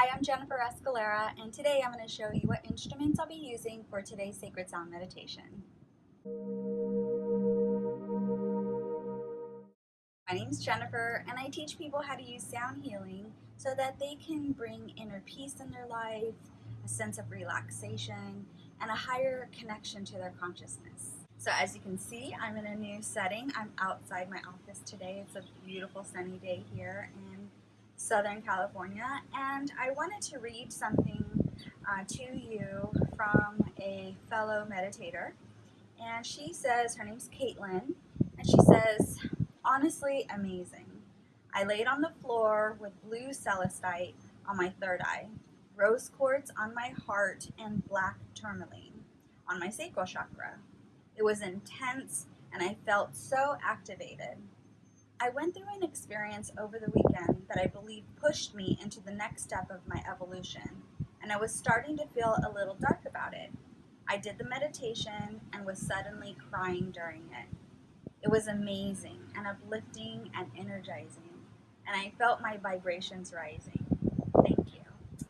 Hi, I'm Jennifer Escalera, and today I'm going to show you what instruments I'll be using for today's Sacred Sound Meditation. My name is Jennifer, and I teach people how to use sound healing so that they can bring inner peace in their life, a sense of relaxation, and a higher connection to their consciousness. So as you can see, I'm in a new setting. I'm outside my office today. It's a beautiful sunny day here, and Southern California, and I wanted to read something uh, to you from a fellow meditator. And she says, her name's Caitlin, and she says, honestly amazing. I laid on the floor with blue celestite on my third eye, rose quartz on my heart, and black tourmaline on my sacral chakra. It was intense, and I felt so activated. I went through an experience over the weekend that I believe pushed me into the next step of my evolution, and I was starting to feel a little dark about it. I did the meditation and was suddenly crying during it. It was amazing and uplifting and energizing, and I felt my vibrations rising. Thank you.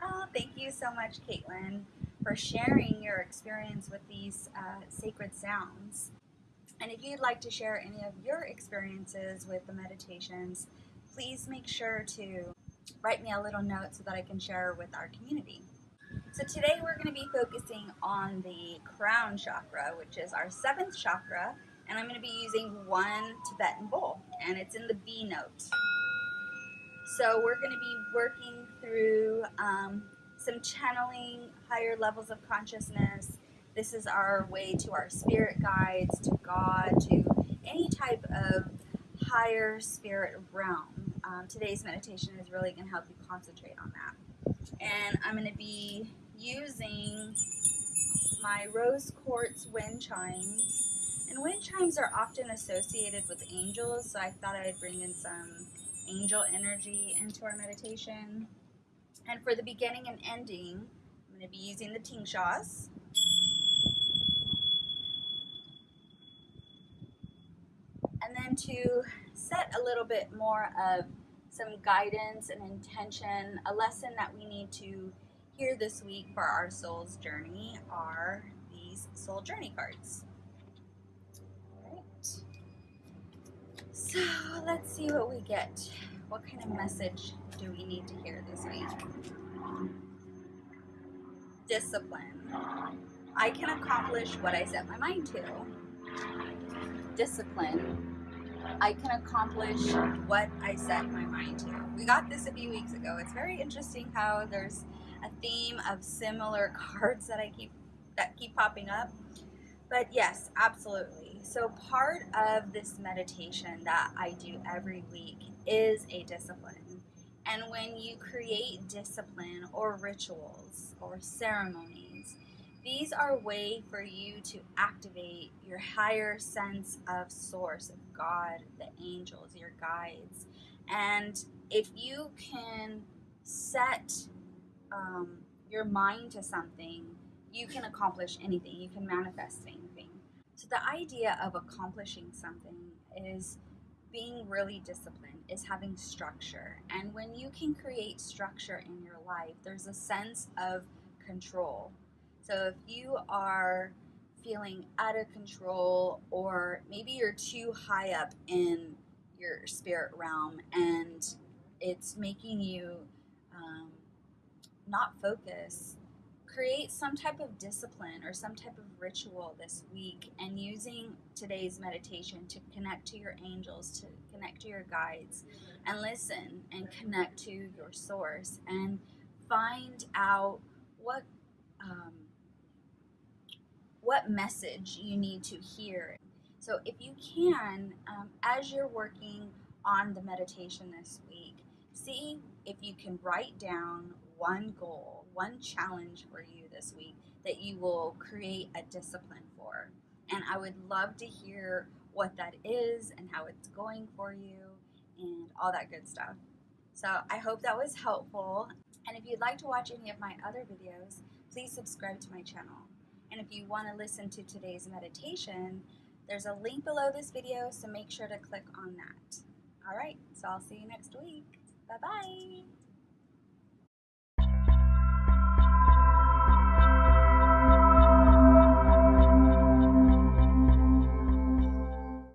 Oh, thank you so much, Caitlin, for sharing your experience with these uh, sacred sounds. And if you'd like to share any of your experiences with the meditations, please make sure to write me a little note so that I can share with our community. So today we're going to be focusing on the crown chakra, which is our seventh chakra, and I'm going to be using one Tibetan bowl, and it's in the B note. So we're going to be working through um, some channeling, higher levels of consciousness, this is our way to our spirit guides, to God, to any type of higher spirit realm. Um, today's meditation is really going to help you concentrate on that. And I'm going to be using my rose quartz wind chimes. And wind chimes are often associated with angels, so I thought I'd bring in some angel energy into our meditation. And for the beginning and ending, I'm going to be using the ting tingshas. To set a little bit more of some guidance and intention, a lesson that we need to hear this week for our soul's journey are these soul journey cards. Right. So let's see what we get. What kind of message do we need to hear this week? Discipline. I can accomplish what I set my mind to. Discipline I can accomplish what I set my mind to. We got this a few weeks ago. It's very interesting how there's a theme of similar cards that I keep that keep popping up. But yes, absolutely. So part of this meditation that I do every week is a discipline. And when you create discipline or rituals or ceremonies, these are a way for you to activate your higher sense of source, of God, the angels, your guides. And if you can set um, your mind to something, you can accomplish anything, you can manifest anything. So, the idea of accomplishing something is being really disciplined, is having structure. And when you can create structure in your life, there's a sense of control so if you are feeling out of control, or maybe you're too high up in your spirit realm and it's making you um, not focus, create some type of discipline or some type of ritual this week and using today's meditation to connect to your angels, to connect to your guides, and listen and connect to your source and find out what. Um, what message you need to hear. So, if you can, um, as you're working on the meditation this week, see if you can write down one goal, one challenge for you this week that you will create a discipline for. And I would love to hear what that is and how it's going for you and all that good stuff. So I hope that was helpful. And if you'd like to watch any of my other videos, please subscribe to my channel. And if you want to listen to today's meditation, there's a link below this video, so make sure to click on that. All right, so I'll see you next week. Bye bye.